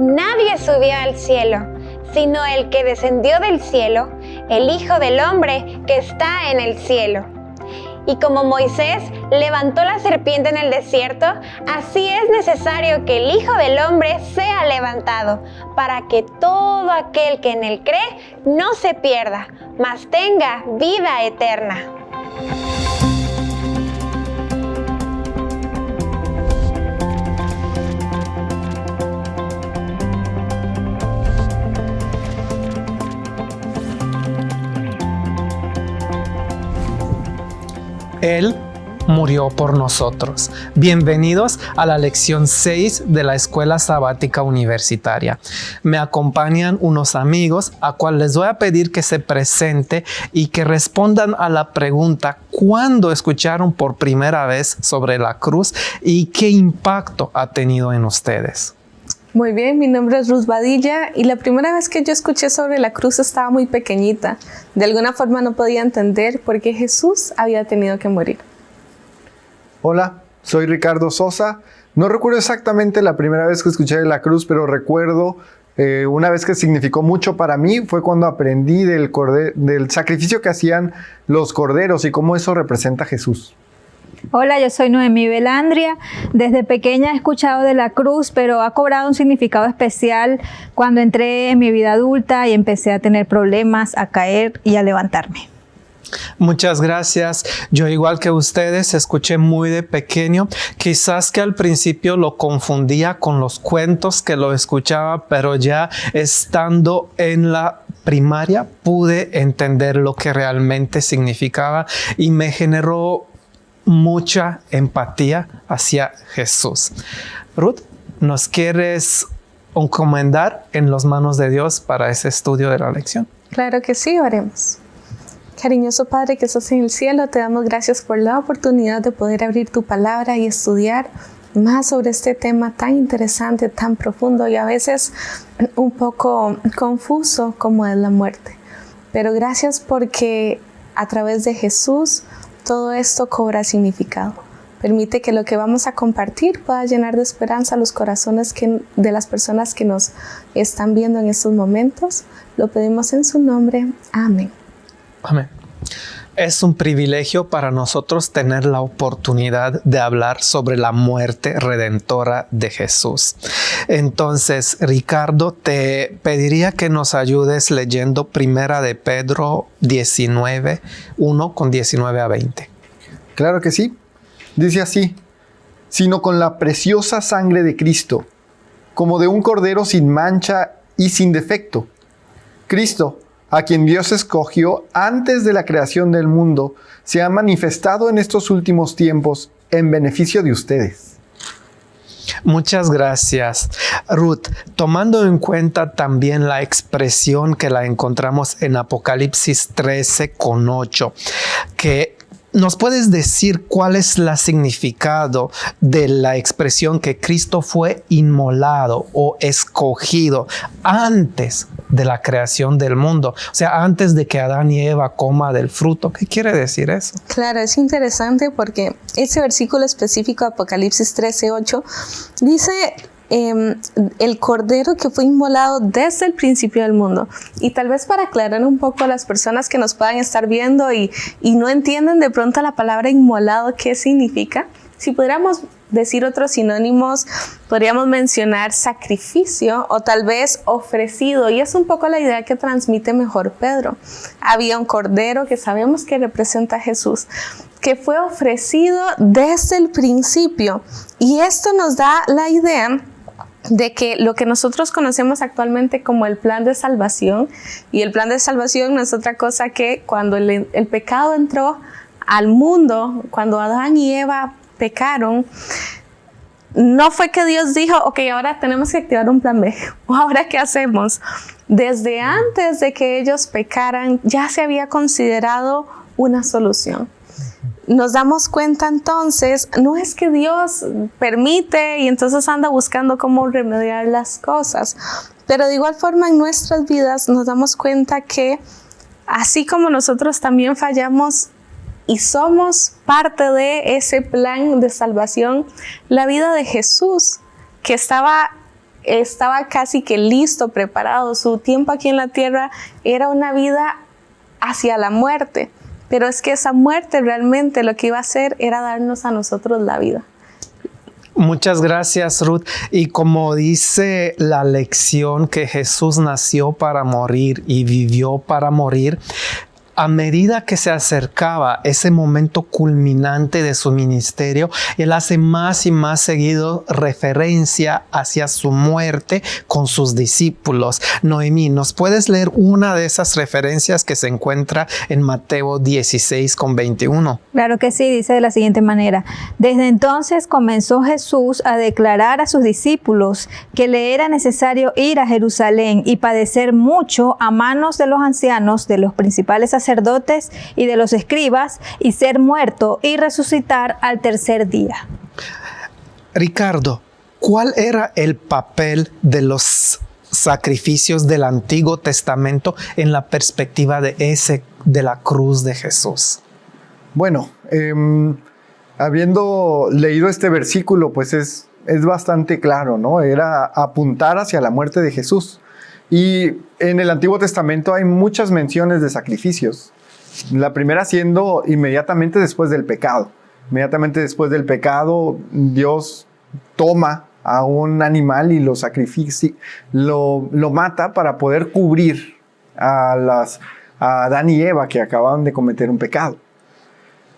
nadie subió al cielo, sino el que descendió del cielo, el Hijo del Hombre que está en el cielo. Y como Moisés levantó la serpiente en el desierto, así es necesario que el Hijo del Hombre sea levantado, para que todo aquel que en él cree no se pierda, mas tenga vida eterna. Él murió por nosotros. Bienvenidos a la lección 6 de la Escuela Sabática Universitaria. Me acompañan unos amigos a cuales les voy a pedir que se presente y que respondan a la pregunta ¿cuándo escucharon por primera vez sobre la cruz y qué impacto ha tenido en ustedes? Muy bien, mi nombre es Ruth Badilla y la primera vez que yo escuché sobre la cruz estaba muy pequeñita. De alguna forma no podía entender por qué Jesús había tenido que morir. Hola, soy Ricardo Sosa. No recuerdo exactamente la primera vez que escuché la cruz, pero recuerdo eh, una vez que significó mucho para mí fue cuando aprendí del, del sacrificio que hacían los corderos y cómo eso representa a Jesús. Hola, yo soy Noemí Belandria. Desde pequeña he escuchado de la cruz, pero ha cobrado un significado especial cuando entré en mi vida adulta y empecé a tener problemas, a caer y a levantarme. Muchas gracias. Yo igual que ustedes escuché muy de pequeño. Quizás que al principio lo confundía con los cuentos que lo escuchaba, pero ya estando en la primaria pude entender lo que realmente significaba y me generó mucha empatía hacia Jesús. Ruth, ¿nos quieres encomendar en las manos de Dios para ese estudio de la lección? Claro que sí, oremos. Cariñoso Padre que estás en el cielo, te damos gracias por la oportunidad de poder abrir tu palabra y estudiar más sobre este tema tan interesante, tan profundo y a veces un poco confuso como es la muerte. Pero gracias porque a través de Jesús todo esto cobra significado. Permite que lo que vamos a compartir pueda llenar de esperanza los corazones de las personas que nos están viendo en estos momentos. Lo pedimos en su nombre. Amén. Amén. Es un privilegio para nosotros tener la oportunidad de hablar sobre la muerte redentora de Jesús. Entonces, Ricardo, te pediría que nos ayudes leyendo Primera de Pedro 19, 1 con 19 a 20. Claro que sí. Dice así, sino con la preciosa sangre de Cristo, como de un cordero sin mancha y sin defecto. Cristo, a quien Dios escogió antes de la creación del mundo, se ha manifestado en estos últimos tiempos en beneficio de ustedes. Muchas gracias. Ruth, tomando en cuenta también la expresión que la encontramos en Apocalipsis 13 con 8, que ¿Nos puedes decir cuál es el significado de la expresión que Cristo fue inmolado o escogido antes de la creación del mundo? O sea, antes de que Adán y Eva coma del fruto. ¿Qué quiere decir eso? Claro, es interesante porque ese versículo específico, Apocalipsis 13, 8, dice Em, el cordero que fue inmolado desde el principio del mundo. Y tal vez para aclarar un poco a las personas que nos puedan estar viendo y, y no entienden de pronto la palabra inmolado, ¿qué significa? Si pudiéramos decir otros sinónimos, podríamos mencionar sacrificio o tal vez ofrecido. Y es un poco la idea que transmite mejor Pedro. Había un cordero que sabemos que representa a Jesús, que fue ofrecido desde el principio. Y esto nos da la idea de que lo que nosotros conocemos actualmente como el plan de salvación, y el plan de salvación no es otra cosa que cuando el, pecado entró al mundo, cuando Adán y Eva pecaron, no fue que Dios dijo, ok, ahora tenemos que activar un plan B, o ahora qué hacemos. Desde antes de que ellos pecaran, ya se había considerado una solución nos damos cuenta entonces, no es que Dios permite y entonces anda buscando cómo remediar las cosas, pero de igual forma en nuestras vidas nos damos cuenta que así como nosotros también fallamos y somos parte de ese plan de salvación, la vida de Jesús, que estaba estaba casi que listo, preparado. Su tiempo aquí en la tierra era una vida hacia la muerte. Pero es que esa muerte realmente lo que iba a hacer era darnos a nosotros la vida. Muchas gracias, Ruth. Y como dice la lección que Jesús nació para morir y vivió para morir, a medida que se acercaba ese momento culminante de su ministerio, él hace más y más seguido referencia hacia su muerte con sus discípulos. Noemí, ¿nos puedes leer una de esas referencias que se encuentra en Mateo 16 con 21? Claro que sí, dice de la siguiente manera. Desde entonces comenzó Jesús a declarar a sus discípulos que le era necesario ir a Jerusalén y padecer mucho a manos de los ancianos, de los principales sacerdotes, sacerdotes y de los escribas, y ser muerto y resucitar al tercer día. Ricardo, ¿cuál era el papel de los sacrificios del Antiguo Testamento en la perspectiva de ese de la cruz de Jesús? Bueno, em, habiendo leído este versículo, pues es, es bastante claro, ¿no? Era apuntar hacia la muerte de Jesús. Y en el Antiguo Testamento hay muchas menciones de sacrificios. La primera siendo inmediatamente después del pecado. Inmediatamente después del pecado, Dios toma a un animal y lo sacrifica, lo, lo mata para poder cubrir a, las, a Adán y Eva que acababan de cometer un pecado.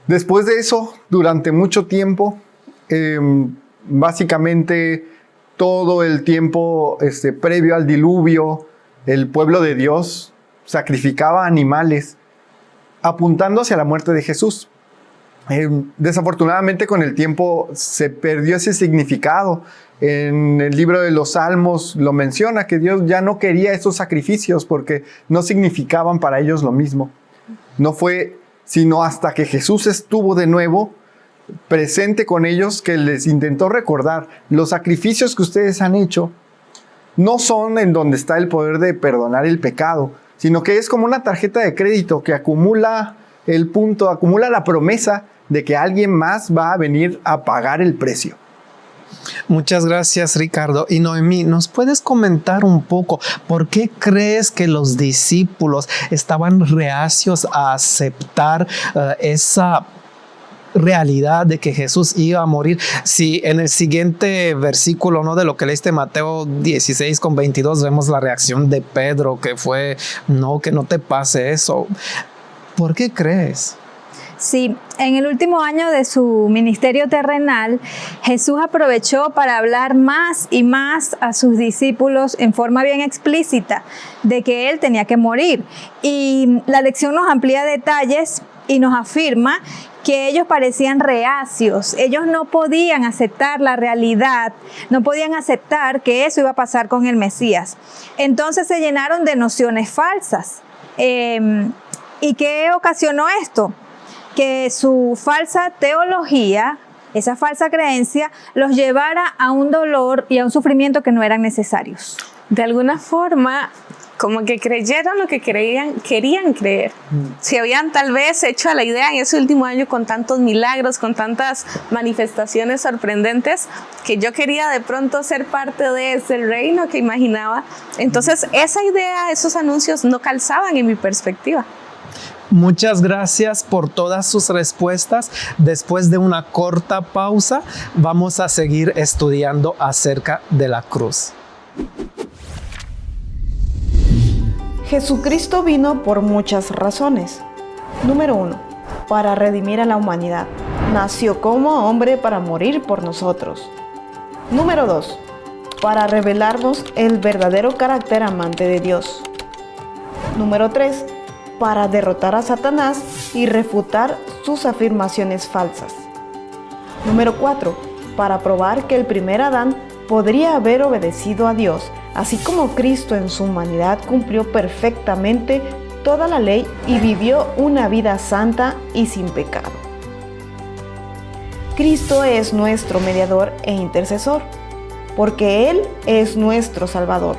Después de eso, durante mucho tiempo, em, básicamente todo el tiempo este, previo al diluvio, el pueblo de Dios sacrificaba animales apuntando hacia la muerte de Jesús. Eh, desafortunadamente con el tiempo se perdió ese significado. En el libro de los Salmos lo menciona que Dios ya no quería esos sacrificios porque no significaban para ellos lo mismo. No fue sino hasta que Jesús estuvo de nuevo presente con ellos que les intentó recordar los sacrificios que ustedes han hecho no son en donde está el poder de perdonar el pecado, sino que es como una tarjeta de crédito que acumula el punto, acumula la promesa de que alguien más va a venir a pagar el precio. Muchas gracias Ricardo. Y Noemí, ¿nos puedes comentar un poco por qué crees que los discípulos estaban reacios a aceptar uh, esa realidad de que Jesús iba a morir. Si en el siguiente versículo, ¿no? De lo que leíste Mateo 16 con 22, vemos la reacción de Pedro, que fue, no, que no te pase eso. ¿Por qué crees? Sí, en el último año de su ministerio terrenal, Jesús aprovechó para hablar más y más a sus discípulos en forma bien explícita de que Él tenía que morir. Y la lección nos amplía detalles y nos afirma que ellos parecían reacios, ellos no podían aceptar la realidad, no podían aceptar que eso iba a pasar con el Mesías. Entonces se llenaron de nociones falsas. Em, ¿Y qué ocasionó esto? Que su falsa teología, esa falsa creencia, los llevara a un dolor y a un sufrimiento que no eran necesarios. De alguna forma, como que creyeron lo que creían, querían creer. Mm. Si habían tal vez hecho a la idea en ese último año con tantos milagros, con tantas manifestaciones sorprendentes, que yo quería de pronto ser parte de ese reino que imaginaba. Entonces esa idea, esos anuncios no calzaban en mi perspectiva. Muchas gracias por todas sus respuestas. Después de una corta pausa, vamos a seguir estudiando acerca de la cruz. Jesucristo vino por muchas razones. Número 1. Para redimir a la humanidad. Nació como hombre para morir por nosotros. Número 2. Para revelarnos el verdadero carácter amante de Dios. Número 3. Para derrotar a Satanás y refutar sus afirmaciones falsas. Número 4. Para probar que el primer Adán podría haber obedecido a Dios Así como Cristo en su humanidad cumplió perfectamente toda la ley y vivió una vida santa y sin pecado. Cristo es nuestro mediador e intercesor, porque Él es nuestro Salvador.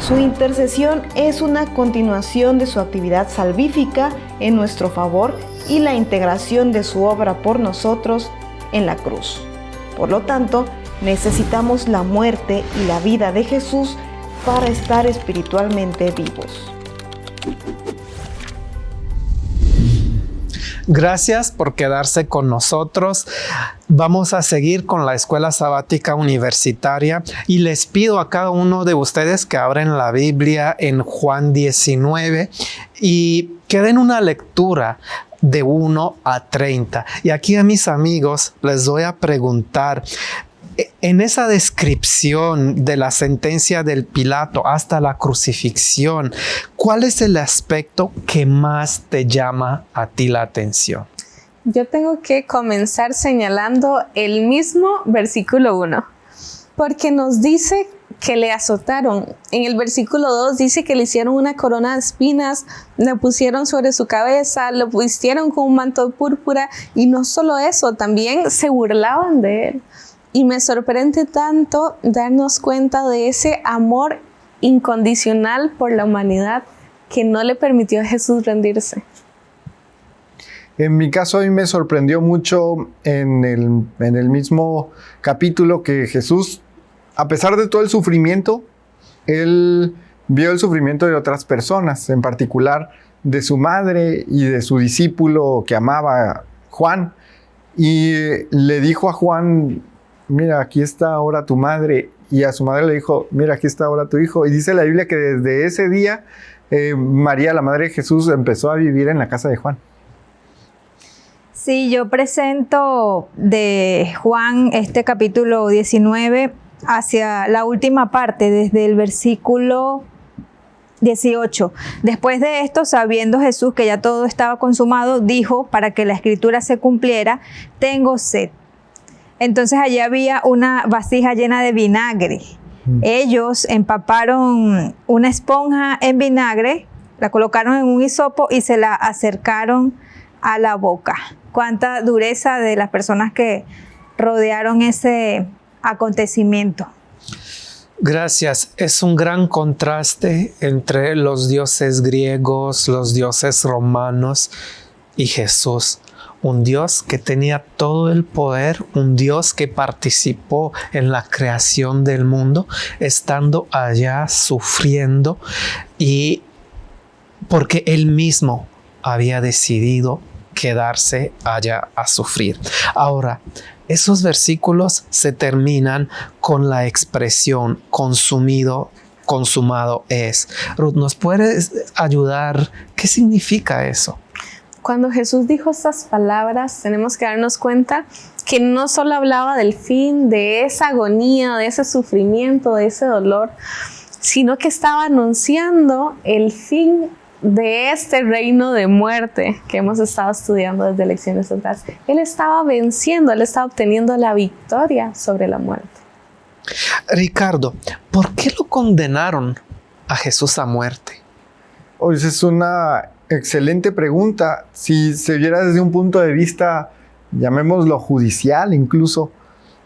Su intercesión es una continuación de su actividad salvífica en nuestro favor y la integración de su obra por nosotros en la cruz. Por lo tanto, Necesitamos la muerte y la vida de Jesús para estar espiritualmente vivos. Gracias por quedarse con nosotros. Vamos a seguir con la escuela sabática universitaria y les pido a cada uno de ustedes que abren la Biblia en Juan 19 y que den una lectura de 1 a 30. Y aquí a mis amigos les voy a preguntar, en esa descripción de la sentencia del Pilato hasta la crucifixión, ¿cuál es el aspecto que más te llama a ti la atención? Yo tengo que comenzar señalando el mismo versículo 1, porque nos dice que le azotaron. En el versículo 2 dice que le hicieron una corona de espinas, le pusieron sobre su cabeza, lo vistieron con un manto púrpura y no solo eso, también se burlaban de él. Y me sorprende tanto darnos cuenta de ese amor incondicional por la humanidad que no le permitió a Jesús rendirse. En mi caso, a mí me sorprendió mucho en el, en el mismo capítulo que Jesús, a pesar de todo el sufrimiento, él vio el sufrimiento de otras personas, en particular de su madre y de su discípulo que amaba Juan. Y le dijo a Juan, mira, aquí está ahora tu madre. Y a su madre le dijo, mira, aquí está ahora tu hijo. Y dice la Biblia que desde ese día eh, María, la madre de Jesús, empezó a vivir en la casa de Juan. Sí, yo presento de Juan este capítulo 19 hacia la última parte, desde el versículo 18. Después de esto, sabiendo Jesús que ya todo estaba consumado, dijo, para que la escritura se cumpliera, tengo sed. Entonces allí había una vasija llena de vinagre. Mm. Ellos empaparon una esponja en vinagre, la colocaron en un hisopo y se la acercaron a la boca. Cuánta dureza de las personas que rodearon ese acontecimiento. Gracias. Es un gran contraste entre los dioses griegos, los dioses romanos y Jesús un Dios que tenía todo el poder, un Dios que participó en la creación del mundo, estando allá sufriendo y porque él mismo había decidido quedarse allá a sufrir. Ahora, esos versículos se terminan con la expresión consumido, consumado es. Ruth, ¿nos puedes ayudar? ¿Qué significa eso? Cuando Jesús dijo estas palabras, tenemos que darnos cuenta que no solo hablaba del fin, de esa agonía, de ese sufrimiento, de ese dolor, sino que estaba anunciando el fin de este reino de muerte que hemos estado estudiando desde lecciones atrás. Él estaba venciendo, él estaba obteniendo la victoria sobre la muerte. Ricardo, ¿por qué lo condenaron a Jesús a muerte? Hoy es una Excelente pregunta. Si se viera desde un punto de vista, llamémoslo judicial incluso,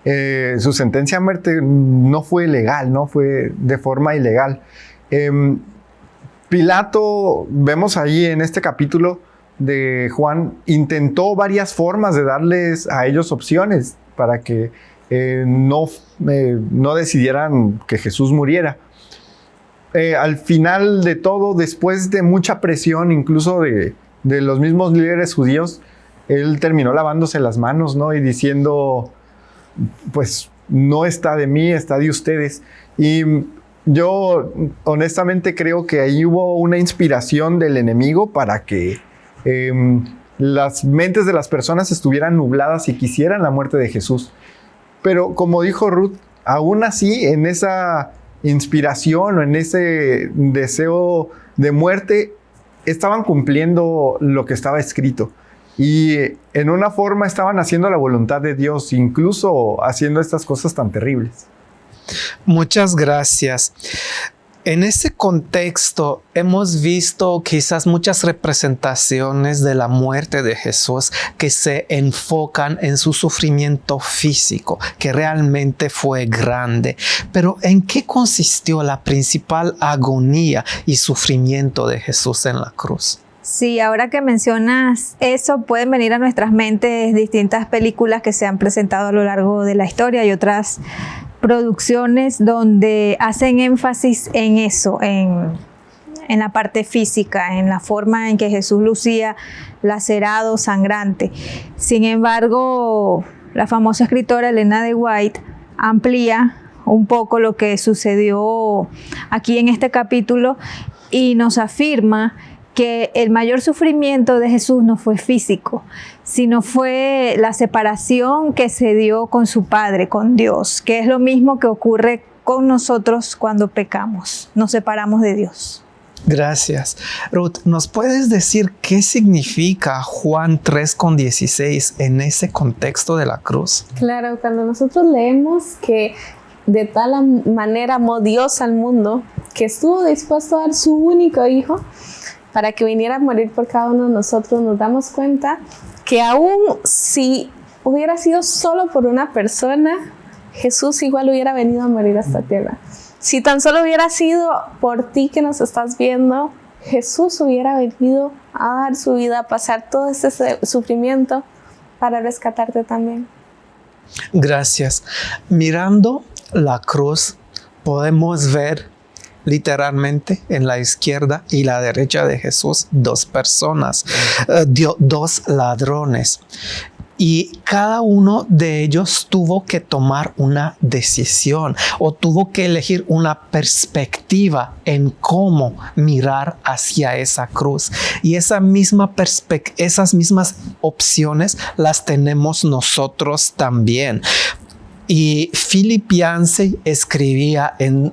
eh, su sentencia a muerte no fue legal, no fue de forma ilegal. Em, Pilato, vemos ahí en este capítulo de Juan, intentó varias formas de darles a ellos opciones para que eh, no, eh, no decidieran que Jesús muriera. Eh, al final de todo, después de mucha presión, incluso de, los mismos líderes judíos, él terminó lavándose las manos, ¿no? Y diciendo, pues no está de mí, está de ustedes. Y yo honestamente creo que ahí hubo una inspiración del enemigo para que em, las mentes de las personas estuvieran nubladas y quisieran la muerte de Jesús. Pero como dijo Ruth, aún así en esa inspiración o en ese deseo de muerte, estaban cumpliendo lo que estaba escrito. Y en una forma estaban haciendo la voluntad de Dios, incluso haciendo estas cosas tan terribles. Muchas gracias. En ese contexto hemos visto quizás muchas representaciones de la muerte de Jesús que se enfocan en su sufrimiento físico, que realmente fue grande. Pero ¿en qué consistió la principal agonía y sufrimiento de Jesús en la cruz? Sí, ahora que mencionas eso, pueden venir a nuestras mentes distintas películas que se han presentado a lo largo de la historia y otras producciones donde hacen énfasis en eso, en, la parte física, en la forma en que Jesús lucía lacerado, sangrante. Sin embargo, la famosa escritora Elena de White amplía un poco lo que sucedió aquí en este capítulo y nos afirma que el mayor sufrimiento de Jesús no fue físico, sino fue la separación que se dio con su Padre, con Dios, que es lo mismo que ocurre con nosotros cuando pecamos, nos separamos de Dios. Gracias. Ruth, ¿nos puedes decir qué significa Juan 3,16 en ese contexto de la cruz? Claro, cuando nosotros leemos que de tal manera amó Dios al mundo, que estuvo dispuesto a dar su único hijo para que viniera a morir por cada uno de nosotros, nos damos cuenta que aún si hubiera sido solo por una persona, Jesús igual hubiera venido a morir a esta tierra. Si tan solo hubiera sido por ti que nos estás viendo, Jesús hubiera venido a dar su vida, a pasar todo ese sufrimiento para rescatarte también. Gracias. Mirando la cruz, podemos ver literalmente en la izquierda y la derecha de Jesús dos personas, eh, dos ladrones y cada uno de ellos tuvo que tomar una decisión o tuvo que elegir una perspectiva en cómo mirar hacia esa cruz. Y esa misma esas mismas opciones las tenemos nosotros también. Y Philip Yancey escribía en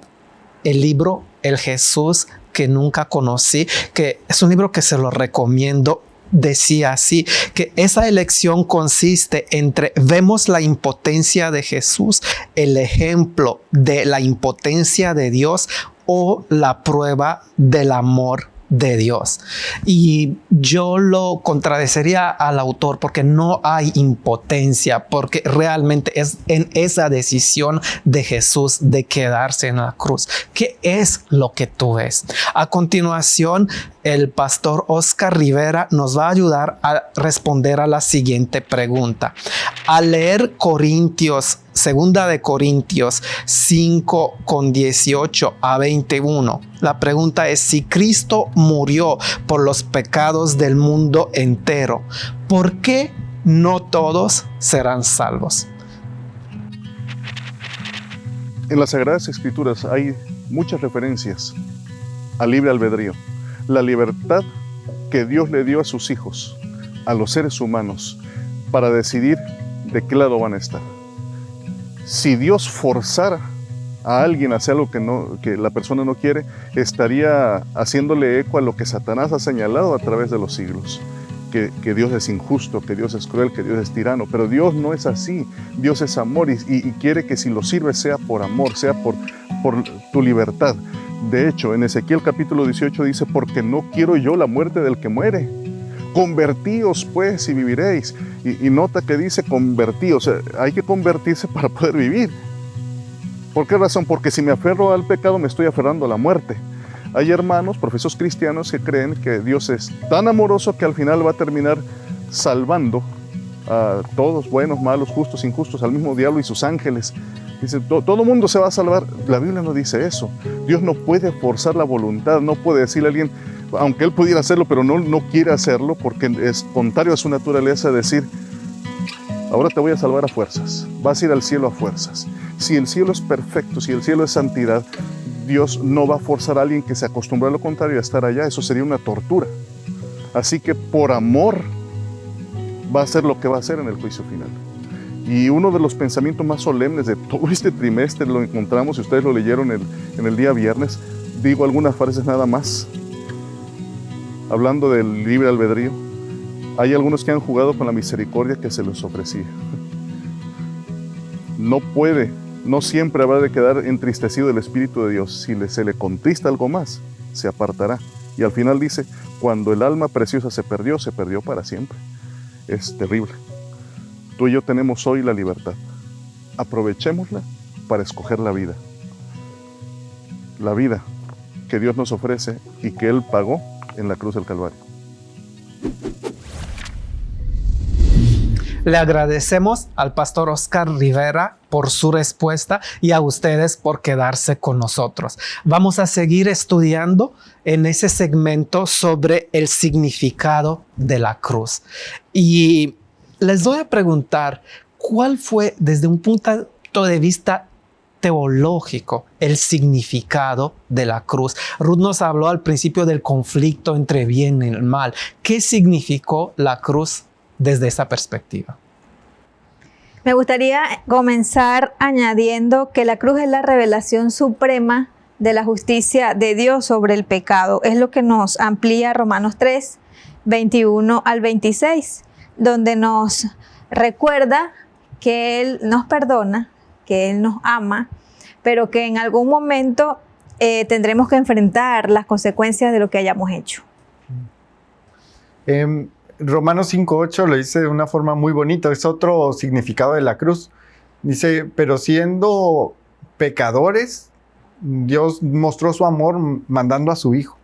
el libro El Jesús que nunca conocí, que es un libro que se lo recomiendo decía así, que esa elección consiste entre vemos la impotencia de Jesús, el ejemplo de la impotencia de Dios o la prueba del amor de Dios. Y yo lo contradecería al autor porque no hay impotencia, porque realmente es en esa decisión de Jesús de quedarse en la cruz. ¿Qué es lo que tú ves? A continuación, el pastor Oscar Rivera nos va a ayudar a responder a la siguiente pregunta. Al leer Corintios, segunda de Corintios 5 con 18 a 21, la pregunta es si Cristo murió por los pecados del mundo entero, ¿por qué no todos serán salvos? En las Sagradas Escrituras hay muchas referencias al libre albedrío la libertad que Dios le dio a sus hijos, a los seres humanos, para decidir de qué lado van a estar. Si Dios forzara a alguien a hacer algo que, no, que la persona no quiere, estaría haciéndole eco a lo que Satanás ha señalado a través de los siglos. Que, Dios es injusto, que Dios es cruel, que Dios es tirano, pero Dios no es así. Dios es amor y, quiere que si lo sirve sea por amor, sea por tu libertad. De hecho, en Ezequiel capítulo 18 dice, porque no quiero yo la muerte del que muere. Convertíos pues y viviréis. Y, nota que dice convertíos, hay que convertirse para poder vivir. ¿Por qué razón? Porque si me aferro al pecado me estoy aferrando a la muerte. Hay hermanos, profesos cristianos que creen que Dios es tan amoroso que al final va a terminar salvando a todos, buenos, malos, justos, injustos, al mismo diablo y sus ángeles. Dice, todo mundo se va a salvar. La Biblia no dice eso. Dios no puede forzar la voluntad, no puede decirle a alguien, aunque él pudiera hacerlo, pero no, no quiere hacerlo porque es contrario a su naturaleza decir, ahora te voy a salvar a fuerzas, vas a ir al cielo a fuerzas. Si el cielo es perfecto, si el cielo es santidad, Dios no va a forzar a alguien que se acostumbró a lo contrario a estar allá, eso sería una tortura. Así que por amor va a ser lo que va a hacer en el juicio final. Y uno de los pensamientos más solemnes de todo este trimestre lo encontramos, y ustedes lo leyeron en el día viernes, digo algunas frases nada más, hablando del libre albedrío. Hay algunos que han jugado con la misericordia que se les ofrecía. No puede, no siempre habrá de quedar entristecido el Espíritu de Dios. Si se le contrista algo más, se apartará. Y al final dice, cuando el alma preciosa se perdió, se perdió para siempre. Es terrible. Tú y yo tenemos hoy la libertad. Aprovechémosla para escoger la vida. La vida que Dios nos ofrece y que Él pagó en la cruz del Calvario. Le agradecemos al pastor Oscar Rivera por su respuesta y a ustedes por quedarse con nosotros. Vamos a seguir estudiando en ese segmento sobre el significado de la cruz. Y les voy a preguntar, ¿cuál fue desde un punto de vista teológico el significado de la cruz. Ruth nos habló al principio del conflicto entre bien y el mal. ¿Qué significó la cruz desde esa perspectiva? Me gustaría comenzar añadiendo que la cruz es la revelación suprema de la justicia de Dios sobre el pecado. Es lo que nos amplía Romanos 3, 21 al 26, donde nos recuerda que Él nos perdona, que Él nos ama, pero que en algún momento eh, tendremos que enfrentar las consecuencias de lo que hayamos hecho. Eh, Romanos 5.8 lo dice de una forma muy bonita, es otro significado de la cruz. Dice, pero siendo pecadores, Dios mostró su amor mandando a su Hijo.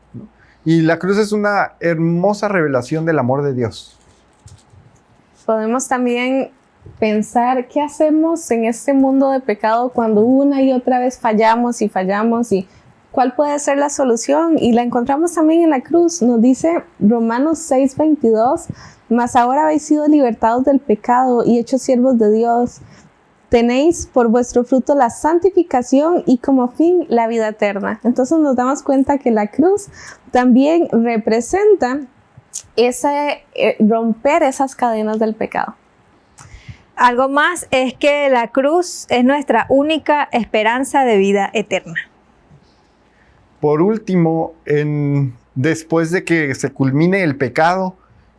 Y la cruz es una hermosa revelación del amor de Dios. Podemos también pensar qué hacemos en este mundo de pecado cuando una y otra vez fallamos y fallamos y cuál puede ser la solución. Y la encontramos también en la cruz. Nos dice Romanos 6:22, mas ahora habéis sido libertados del pecado y hechos siervos de Dios. Tenéis por vuestro fruto la santificación y como fin la vida eterna. Entonces nos damos cuenta que la cruz también representa ese eh, romper esas cadenas del pecado. Algo más es que la cruz es nuestra única esperanza de vida eterna. Por último, después de que se culmine el pecado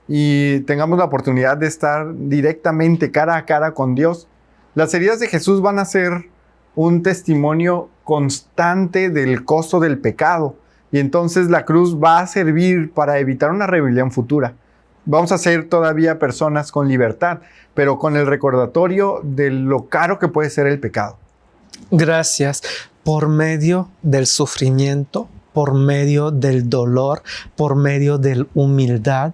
y tengamos la oportunidad de estar directamente cara a cara con Dios, las heridas de Jesús van a ser un testimonio constante del costo del pecado. Y entonces la cruz va a servir para evitar una rebelión futura vamos a ser todavía personas con libertad, pero con el recordatorio de lo caro que puede ser el pecado. Gracias. Por medio del sufrimiento, por medio del dolor, por medio de la humildad,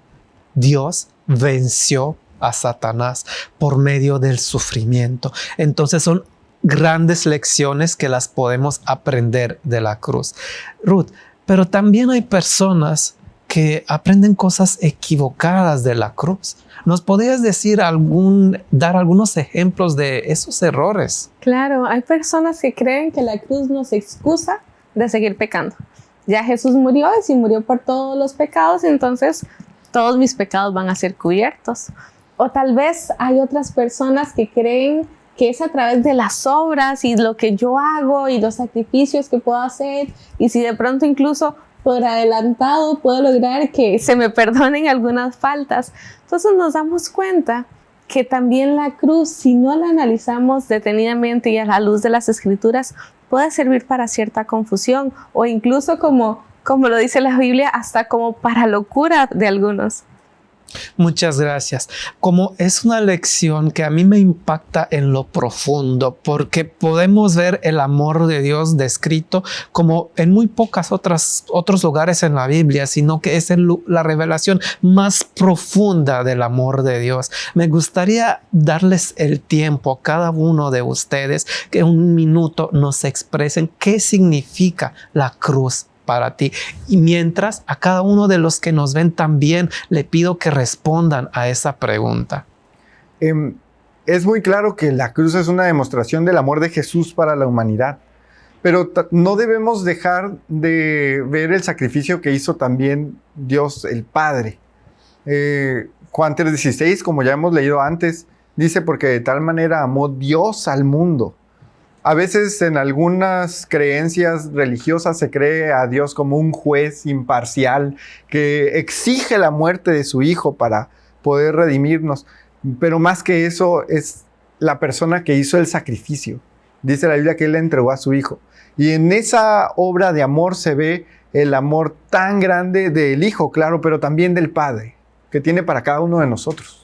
Dios venció a Satanás por medio del sufrimiento. Entonces son grandes lecciones que las podemos aprender de la cruz. Ruth, pero también hay personas que aprenden cosas equivocadas de la cruz. ¿Nos podrías decir dar algunos ejemplos de esos errores? Claro, hay personas que creen que la cruz nos excusa de seguir pecando. Ya Jesús murió y si murió por todos los pecados, entonces todos mis pecados van a ser cubiertos. O tal vez hay otras personas que creen que es a través de las obras y lo que yo hago y los sacrificios que puedo hacer y si de pronto incluso por adelantado puedo lograr que se me perdonen algunas faltas. Entonces nos damos cuenta que también la cruz, si no la analizamos detenidamente y a la luz de las escrituras, puede servir para cierta confusión o incluso como, como lo dice la Biblia, hasta como para locura de algunos. Muchas gracias. Como es una lección que a mí me impacta en lo profundo, porque podemos ver el amor de Dios descrito como en muy pocas otras otros lugares en la Biblia, sino que es la revelación más profunda del amor de Dios. Me gustaría darles el tiempo a cada uno de ustedes que un minuto nos expresen qué significa la cruz para ti. Y mientras a cada uno de los que nos ven también le pido que respondan a esa pregunta. Em, es muy claro que la cruz es una demostración del amor de Jesús para la humanidad, pero no debemos dejar de ver el sacrificio que hizo también Dios el Padre. Eh, Juan 3:16, como ya hemos leído antes, dice, porque de tal manera amó Dios al mundo a veces en algunas creencias religiosas se cree a Dios como un juez imparcial que exige la muerte de su hijo para poder redimirnos. Pero más que eso es la persona que hizo el sacrificio. Dice la Biblia que él le entregó a su hijo. Y en esa obra de amor se ve el amor tan grande del hijo, claro, pero también del padre, que tiene para cada uno de nosotros.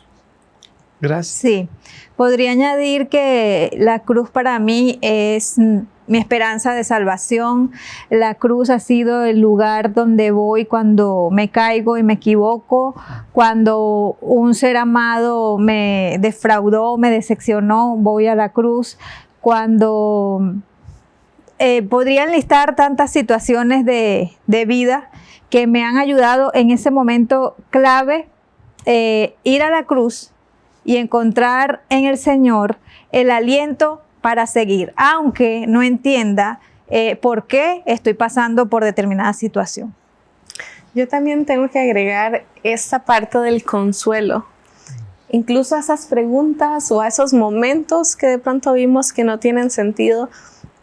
Gracias. Sí, podría añadir que la cruz para mí es mi esperanza de salvación. La cruz ha sido el lugar donde voy cuando me caigo y me equivoco, cuando un ser amado me defraudó, me decepcionó, voy a la cruz, cuando eh, podrían listar tantas situaciones de, vida que me han ayudado en ese momento clave eh, ir a la cruz y encontrar en el Señor el aliento para seguir, aunque no entienda eh, por qué estoy pasando por determinada situación. Yo también tengo que agregar esta parte del consuelo, incluso a esas preguntas o a esos momentos que de pronto vimos que no tienen sentido,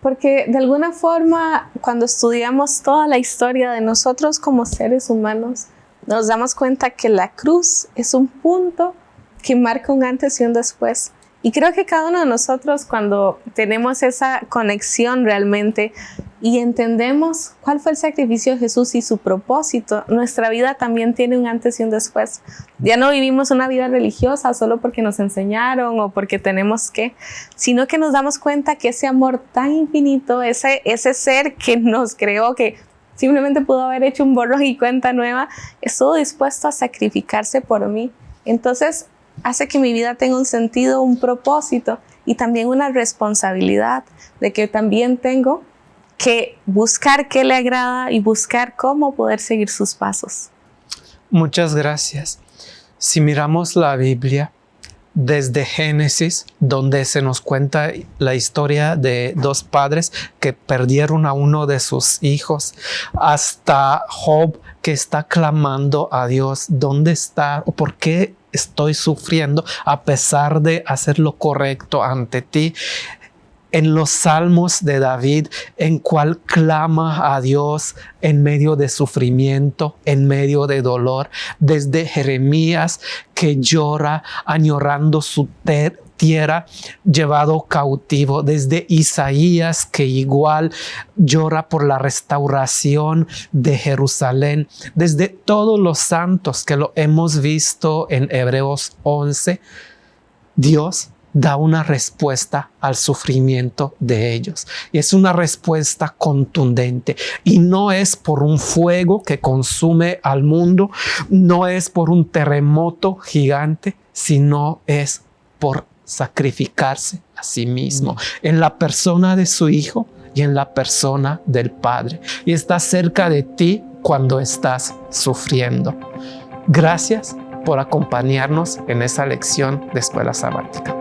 porque de alguna forma cuando estudiamos toda la historia de nosotros como seres humanos, nos damos cuenta que la cruz es un punto que marca un antes y un después. Y creo que cada uno de nosotros cuando tenemos esa conexión realmente y entendemos cuál fue el sacrificio de Jesús y su propósito, nuestra vida también tiene un antes y un después. Ya no vivimos una vida religiosa solo porque nos enseñaron o porque tenemos que, sino que nos damos cuenta que ese amor tan infinito, ese, ese ser que nos creó, que simplemente pudo haber hecho un borro y cuenta nueva, estuvo dispuesto a sacrificarse por mí. Entonces, hace que mi vida tenga un sentido, un propósito y también una responsabilidad de que también tengo que buscar qué le agrada y buscar cómo poder seguir sus pasos. Muchas gracias. Si miramos la Biblia, desde Génesis, donde se nos cuenta la historia de dos padres que perdieron a uno de sus hijos, hasta Job que está clamando a Dios, ¿dónde está por qué estoy sufriendo a pesar de hacer lo correcto ante ti? en los salmos de David, en cual clama a Dios en medio de sufrimiento, en medio de dolor, desde Jeremías que llora añorando su tierra llevado cautivo, desde Isaías que igual llora por la restauración de Jerusalén, desde todos los santos que lo hemos visto en Hebreos 11, Dios da una respuesta al sufrimiento de ellos. Y es una respuesta contundente. Y no es por un fuego que consume al mundo, no es por un terremoto gigante, sino es por sacrificarse a sí mismo mm. en la persona de su Hijo y en la persona del Padre. Y está cerca de ti cuando estás sufriendo. Gracias por acompañarnos en esa lección de escuela sabática.